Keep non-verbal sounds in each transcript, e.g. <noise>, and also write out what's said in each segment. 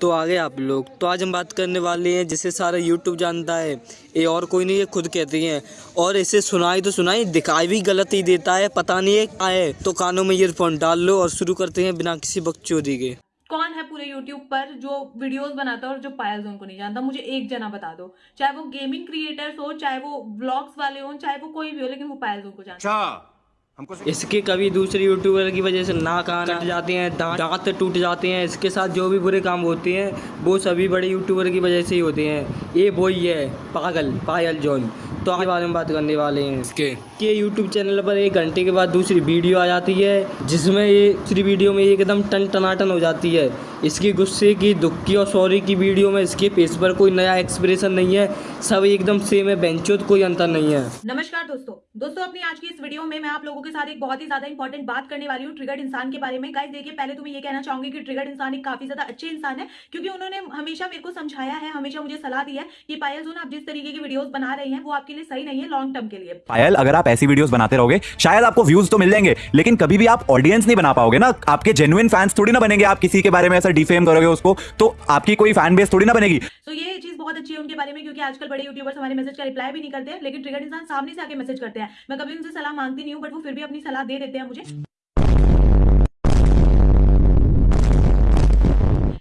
तो आगे आप लोग। तो आज हम बात करने वाले हैं जिसे सारा यूट्यूब जानता है ये और कोई नहीं ये खुद कहती हैं। और इसे सुनाई तो सुनाई दिखाई भी गलत ही देता है पता नहीं है क्या है तो कानों में ईयरफोन डाल लो और शुरू करते हैं बिना किसी बकचोदी के। कौन है पूरे YouTube पर जो वीडियोस बनाता है और जो पायल जोन को नहीं जानता? मुझे एक जना बता दो। चाहे वो गेमिंग क्रिएटर्स हो चाहे वो ब्लॉग्स वाले हो चाहे वो कोई भी हो लेकिन वो पायल जोन को जानता अच्छा। हमको इसके कभी दूसरे यूट्यूबर की वजह से नाक कट जाते हैं दांत दांत टूट जाते हैं इसके साथ जो भी बुरे काम होते हैं वो सभी बड़े यूट्यूबर की वजह से ही होते हैं। ये वही है पागल पायल जॉन। तो आगे बारे में बात करने वाले हैं। इसके कि यूट्यूब चैनल पर एक घंटे के बाद दूसरी वीडियो आ जाती है जिसमें ये दूसरी वीडियो में एकदम टन टनाटन हो जाती है। इसकी गुस्से की दुख की और सॉरी की वीडियो में इसके फेस पर कोई नया एक्सप्रेशन नहीं है। सब एकदम सेम है बेंचो कोई अंतर नहीं है। नमस्कार दोस्तों। दोस्तों अपनी आज की इस वीडियो में मैं आप लोगों के साथ एक बहुत ही ज़्यादा इंपॉर्टेंट बात करने वाली हूँ ट्रिगर्ड इंसान के बारे में। गाइस देखिए पहले तो मैं ये कहना चाहूँगी कि ट्रिगर्ड इंसान एक काफ़ी ज़्यादा अच्छे इंसान है क्योंकि उन्होंने हमेशा मेरे को समझाया है हमेशा मुझे सलाह दी है कि पायल जोन आप जिस तरीके की वीडियोस बना रहे हैं वो आपके लिए सही नहीं है लॉन्ग टर्म के लिए। पायल अगर आप ऐसी वीडियोस बनाते रहोगे शायद आपको व्यूज़ तो मिल जाएँगे लेकिन कभी भी आप ऑडियंस नहीं बना पाओगे ना। आपके जेन्युइन फैंस थोड़ी ना बनेंगे आप किसी के बारे में ऐसा डिफेम करोगे उसको तो आपकी कोई फ़ैन बेस थोड़ी ना बनेगी। तो ये चीज़ बहुत अच्छी है उनके बारे में क्योंकि आजकल बड़े यूट्यूबर्स हमारे मैसेज का रिप्लाई भी नहीं करते हैं लेकिन ट्रिगर्ड इंसान सामने से आके मैसेज करते हैं। मैं कभी उनसे सलाह मांगती नहीं हूँ बट वो फिर भी अपनी सलाह दे देते हैं मुझे।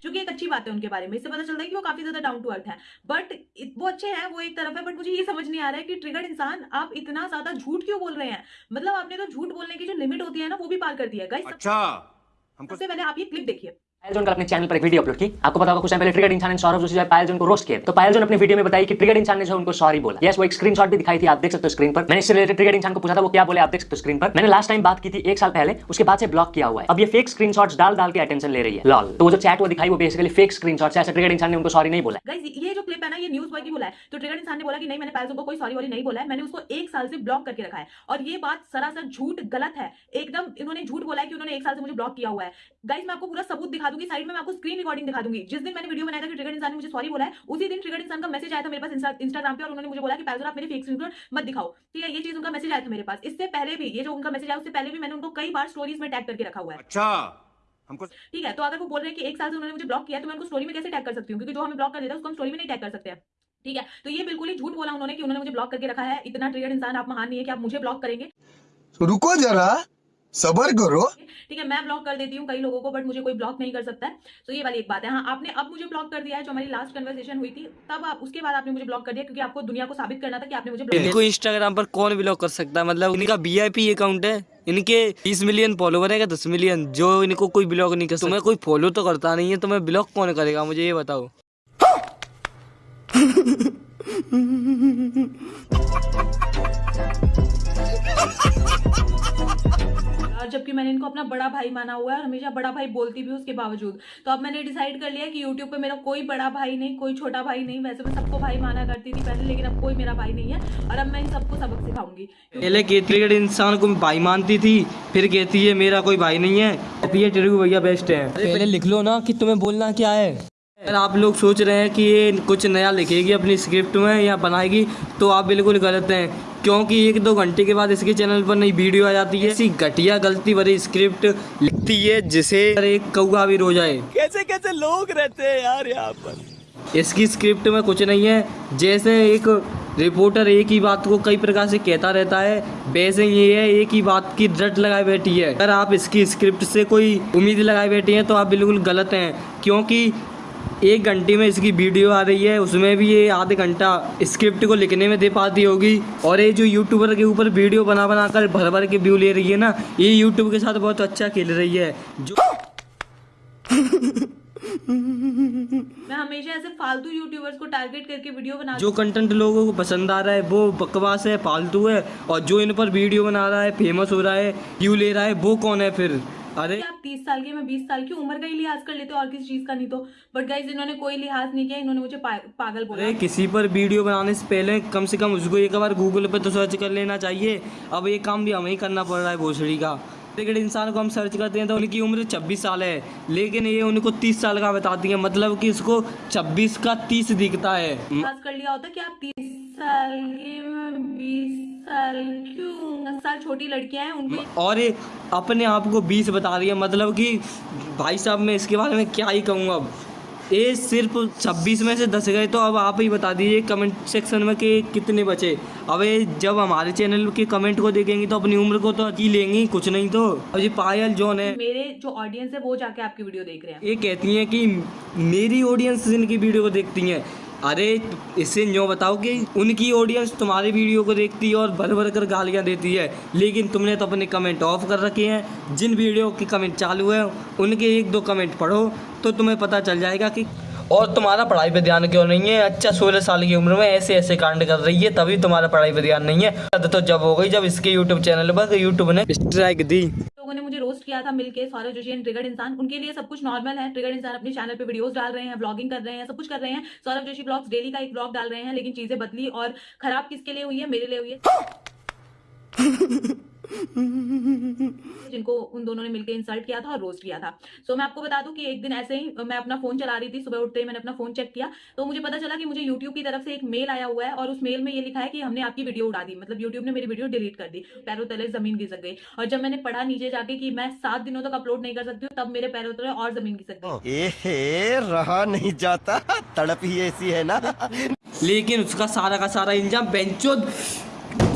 जो कि एक अच्छी बात है उनके बारे में इससे पता चलता है कि वो काफ़ी ज़्यादा डाउन टू अर्थ है। बट वो अच्छे हैं वो एक तरफ़ है बट मुझे ये समझ नहीं आ रहा है कि ट्रिगर्ड इंसान आप इतना ज़्यादा झूठ क्यों बोल रहे हैं? मतलब आपने तो झूठ बोलने की जो लिमिट होती है ना वो भी पार कर दिया है। गाइस अच्छा हमको सबसे पहले आप ये क्लिप देखिए। पायल जोन कल अपने चैनल पर एक वीडियो अपलोड की। आपको पता होगा, कुछ पहले ट्रिगर्ड इंसान ने सौरभ जोशी जो पायल जोन को रोस्ट किया तो पायल जोन अपने वीडियो में बताई कि ट्रिगर्ड इंसान ने जो उनको सॉरी बोला। यस वो एक स्क्रीनशॉट भी दिखाई थी, आप देख सकते हो स्क्रीन पर। मैंने इससे रिलेटेड ट्रिगर्ड इंसान को पूछा था, वो क्या बोले, आप देख सकते हो स्क्रीन पर। मैंने लास्ट टाइम बात की थी, एक साल पहले, उसके बाद से ब्लॉक किया हुआ है। अब ये फेक स्क्रीनशॉट्स डाल डाल के अटेंशन ले रही है। लॉल तो वो जो चैट वो दिखाई, वो बेसिकली फेक स्क्रीनशॉट्स है। ऐसे ट्रिगर्ड इंसान ने उनको सॉरी नहीं बोला। ये जो क्लिप है ना, ये न्यूज़ बॉय की बोला है। तो ट्रिगर्ड इंसान ने बोला कि नहीं, मैंने पायलजों को कोई सॉरी वॉरी नहीं बोला है। मैंने उसको एक साल से ब्लॉक करके रखा है। और ये बात सरासर झूठ, गलत है। एकदम इन्होंने झूठ बोला है कि उन्होंने एक साल से मुझे ब्लॉक किया हुआ है। गाइस मैं आपको पूरा सबूत दिखा दूँगी साइड में मैं आपको स्क्रीन रिकॉर्डिंग दिखा दूँगी। जिस दिन मैंने वीडियो बनाया था कि ट्रिगर्ड इंसान ने मुझे सॉरी बोला है उसी दिन ट्रिगर्ड इंसान का मैसेज आया था मेरे पास इंस्टाग्राम पे और उन्होंने मुझे बोला कि पायलजों आप मेरे फेक स्क्रीन मत दिखाओ। ठीक है ये चीज़ उनका मैसेज आया था मेरे पास। इससे पहले भी ये जो उनका मैसेज आया उससे पहले भी मैंने उनको कई बार स्टोरीज में टैग करके रखा हुआ है। अच्छा हमको ठीक है तो अगर वो बोल रहे हैं कि एक साल से उन्होंने मुझे ब्लॉक किया तो मैं उनको स्टोरी में कैसे टैग कर सकती हूँ? क्योंकि जो हमें ब्लॉक कर देता है उसको हम स्टोरी में नहीं टैग कर सकते। हैं ठीक है तो ये बिल्कुल ही झूठ बोला उन्होंने कि उन्होंने मुझे ब्लॉक करके रखा है। इतना ट्रिगर्ड इंसान आप महान नहीं है कि आप मुझे ब्लॉक करेंगे। रुको जरा। सबर करो। ठीक है मैं ब्लॉक कर देती हूँ कई लोगों को बट मुझे कोई ब्लॉक नहीं कर सकता है। तो ये वाली एक बात है। हाँ आपने अब मुझे ब्लॉक कर दिया है जो हमारी लास्ट कन्वर्सेशन हुई थी तब आप उसके बाद आपने मुझे ब्लॉक कर दिया क्योंकि आपको दुनिया को साबित करना था कि आपने मुझे ब्लॉक इंस्टाग्राम पर कौन ब्लॉक कर सकता है। मतलब इनका वी अकाउंट है इनके 20 मिलियन फॉलोवर है दस मिलियन जो इनको कोई ब्लॉक नहीं कर सकता। तुम्हें कोई फॉलो तो करता नहीं है तो मैं ब्लॉक कौन करेगा मुझे ये बताओ। <laughs> जबकि मैंने इनको अपना बड़ा भाई माना हुआ है और हमेशा बड़ा भाई बोलती भी उसके बावजूद। तो अब मैंने डिसाइड कर लिया कि यूट्यूब पे मेरा कोई बड़ा भाई नहीं कोई छोटा भाई नहीं। वैसे मैं सबको भाई माना करती थी पहले लेकिन अब कोई मेरा भाई नहीं है और अब मैं इन सबको सबक सिखाऊँगी। पहले कहती है इंसान को भाई मानती थी फिर कहती है मेरा कोई भाई नहीं है। कहती है टेरू भैया बेस्ट है। पहले लिख लो ना कि तुम्हें बोलना क्या है। अगर आप लोग सोच रहे हैं कि ये कुछ नया लिखेगी अपनी स्क्रिप्ट में या बनाएगी तो आप बिल्कुल गलत हैं। क्योंकि एक दो घंटे के बाद इसके चैनल पर नई वीडियो आ जाती है। ऐसी घटिया गलती भरी स्क्रिप्ट लिखती है जिसे एक कौआ भी रो जाए। कैसे कैसे लोग रहते हैं यार यहाँ पर? इसकी स्क्रिप्ट में कुछ नहीं है। जैसे एक रिपोर्टर एक ही बात को कई प्रकार से कहता रहता है। वैसे ये है एक ही बात की रट लगाए बैठी है। अगर आप इसकी स्क्रिप्ट से कोई उम्मीद लगाए बैठी हैं तो आप बिल्कुल गलत हैं। क्योंकि एक घंटे में इसकी वीडियो आ रही है उसमें भी ये आधे घंटा स्क्रिप्ट को लिखने में दे पाती होगी। और ये जो यूट्यूबर के ऊपर वीडियो बना बना कर भर भर के व्यू ले रही है ना ये यूट्यूब के साथ बहुत अच्छा खेल रही है। जो <laughs> मैं हमेशा ऐसे फालतू यूट्यूबर्स को टारगेट करके वीडियो बना जो कंटेंट लोगों को पसंद आ रहा है वो बकवास है फालतू है। और जो इन पर वीडियो बना रहा है फ़ेमस हो रहा है व्यू ले रहा है वो कौन है फिर? अरे। आप तीस साल के मैं बीस साल की उम्र का ही लिहाज कर लेते हो और किसी चीज़ का नहीं तो। बट गाइज़ इन्होंने कोई लिहाज नहीं किया इन्होंने मुझे पा, पागल बोला। अरे किसी पर वीडियो बनाने से पहले कम से कम उसको एक बार गूगल पे तो सर्च कर लेना चाहिए। अब ये काम भी हमें ही करना पड़ रहा है भोसड़ी का। लेकिन इंसान को हम सर्च करते हैं तो उनकी उम्र 26 साल है। लेकिन ये उनको 30 साल का बताती है मतलब कि इसको 26 का 30 दिखता है। कर लिया होता कि आप तीस साल के मैं बीस साल क्यों दस साल छोटी लड़कियाँ हैं उनकी और ये अपने आप को 20 बता रही है मतलब कि भाई साहब मैं इसके बारे में क्या ही कहूँगा अब। ये सिर्फ़ 26 में से 10 गए तो अब आप ही बता दीजिए कमेंट सेक्शन में कि कितने बचे। अब ये जब हमारे चैनल के कमेंट को देखेंगी तो अपनी उम्र को तो जी लेंगी कुछ नहीं तो। अब ये पायल जॉन है। मेरे जो ऑडियंस है वो जाके आपकी वीडियो देख रहे हैं। ये कहती हैं कि मेरी ऑडियंस इनकी वीडियो को देखती हैं। अरे इससे यूँ बताओ कि उनकी ऑडियंस तुम्हारी वीडियो को देखती है और भर भर कर गालियाँ देती है। लेकिन तुमने तो अपने कमेंट ऑफ़ कर रखे हैं। जिन वीडियो के कमेंट चालू है, उनके एक दो कमेंट पढ़ो तो तुम्हें पता चल जाएगा कि और तुम्हारा पढ़ाई पे ध्यान क्यों नहीं है? अच्छा सोलह साल की उम्र में ऐसे ऐसे कांड कर रही है, तभी तुम्हारा पढ़ाई पे ध्यान नहीं है। तो जब हो गई, जब इसके यूट्यूब चैनल पर यूट्यूब ने स्ट्राइक दी। मुझे रोस्ट किया था मिलकर सौरभ जोशी एंड ट्रिगर्ड इंसान। उनके लिए सब कुछ नॉर्मल है। ट्रिगर्ड इंसान अपने चैनल पर वीडियोस डाल रहे हैं ब्लॉगिंग कर रहे हैं, सब कुछ कर रहे हैं। सौरभ जोशी ब्लॉग्स डेली का एक ब्लॉग डाल रहे हैं, लेकिन चीज़ें बदली और खराब किसके लिए हुई है? मेरे लिए हुई है। <laughs> जिनको उन दोनों ने मिलकर इंसल्ट किया था और रोस्ट किया था। सो so, मैं आपको बता दूँ कि एक दिन ऐसे ही मैं अपना फ़ोन चला रही थी सुबह उठते ही मैंने अपना फ़ोन चेक किया। तो मुझे पता चला कि मुझे यूट्यूब की तरफ़ से एक मेल आया हुआ है और उस मेल में ये लिखा है कि हमने आपकी वीडियो उड़ा दी। मतलब यूट्यूब ने मेरी वीडियो डिलीट कर दी। पैरों तले ज़मीन घिसक गई। और जब मैंने पढ़ा नीचे जाके कि मैं सात दिनों तक अपलोड नहीं कर सकती हूँ तब मेरे पैरों तले और ज़मीन घिसक गई। रहा नहीं जाता। तड़प ही ऐसी है ना। लेकिन उसका सारा का सारा इंजाम बेंचो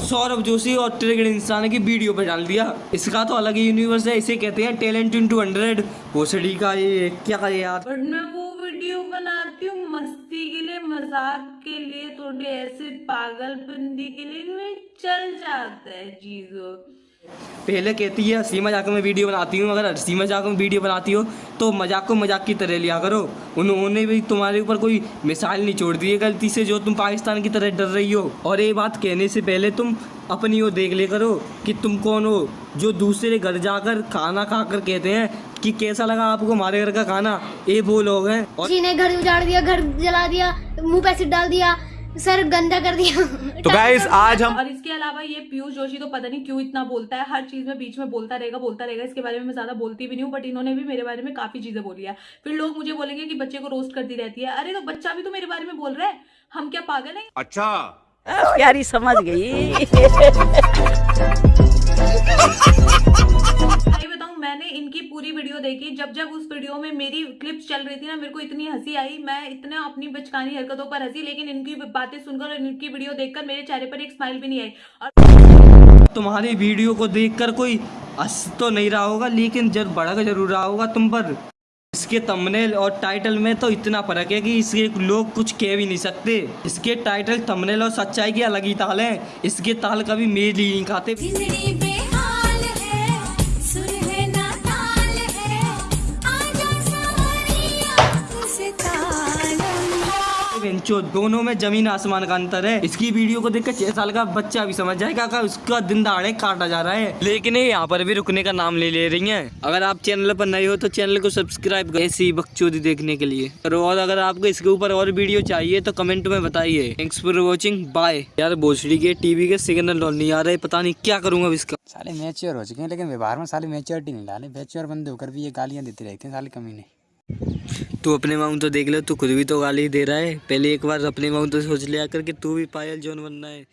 सौरभ जोशी और ट्रिगड इंसान की वीडियो पर डाल दिया। इसका तो अलग ही यूनिवर्स है, इसे कहते हैं टैलेंट टू हंड्रेड वो सड़ी का ये, क्या करे यार बट मैं वो वीडियो बनाती हूँ मस्ती के लिए, मज़ाक के लिए, थोड़ी ऐसे पागलपंदी के लिए चल जाता है चीज़ों। पहले कहती है, हँसी मज़ाक में वीडियो बनाती हूँ, अगर हँसी मज़ाक में वीडियो बनाती हो तो मज़ाक को मज़ाक की तरह लिया करो। उन्होंने भी तुम्हारे ऊपर कोई मिसाइल नहीं छोड़ दी है, गलती से जो तुम पाकिस्तान की तरह डर रही हो। और ये बात कहने से पहले तुम अपनी वो देख ले करो कि तुम कौन हो, जो दूसरे घर जाकर खाना खाकर कहते हैं कि कैसा लगा आपको हमारे घर का खाना? ये वो लोग हैं। और घर उजाड़ दिया, घर जला दिया, मुँह पे डाल दिया सर गंदा कर दिया। तो गाइस आज हम और इसके अलावा ये पीयूष जोशी तो पता नहीं क्यों इतना बोलता है हर चीज़ में बीच में बोलता रहेगा बोलता रहेगा इसके बारे में मैं ज़्यादा बोलती भी नहीं हूँ बट इन्होंने भी मेरे बारे में काफ़ी चीज़ें बोली है। फिर लोग मुझे बोलेंगे कि बच्चे को रोस्ट करती रहती है अरे तो बच्चा भी तो मेरे बारे में बोल रहा है हम क्या पागल है? अच्छा। यारी समझ गई। <laughs> <laughs> <laughs> मैंने इनकी पूरी वीडियो देखी। जब जब उस वीडियो में मेरी क्लिप्स चल रही थी ना मेरे को इतनी हँसी आई। मैं इतना अपनी बचकानी हरकतों पर हँसी लेकिन इनकी बातें सुनकर और इनकी वीडियो देखकर मेरे चेहरे पर एक स्माइल भी नहीं आई। और तुम्हारी वीडियो को देखकर कोई हंस तो नहीं रहा होगा लेकिन जब भड़क ज़रूर रहा होगा तुम पर। इसके थंबनेल और टाइटल में तो इतना फ़र्क है कि इसके लोग कुछ कह भी नहीं सकते। इसके टाइटल थंबनेल और सच्चाई की अलग ही ताल है। इसके ताल कभी मेल ही नहीं खाते। बेंचो दोनों में ज़मीन आसमान का अंतर है। इसकी वीडियो को देखकर छह साल का बच्चा भी समझ जाएगा कि उसका दिन दहाड़े काटा जा रहा है। लेकिन यहाँ पर भी रुकने का नाम ले ले रही है। अगर आप चैनल पर नए हो तो चैनल को सब्सक्राइब करें ऐसी बकचोदी देखने के लिए। और और अगर आपको इसके ऊपर और वीडियो चाहिए तो कमेंट में बताइए। थैंक्स फॉर वॉचिंग बाय यार भोसड़ी के टीवी के सिग्नल नहीं आ रहे, पता नहीं क्या करूँगा इसका। साले मैच्योर हो चुके हैं, लेकिन व्यवहार में साले मैच्योरिटी नहीं डाले मैच्योर बंदे होकर भी ये गालियाँ देते रहते हैं साले कमी नहीं तू अपने माऊ तो देख ले, तू खुद भी तो गाली दे रहा है। पहले एक बार अपने माऊ तो सोच लिया कर कि तू भी पायल जोन बनना है।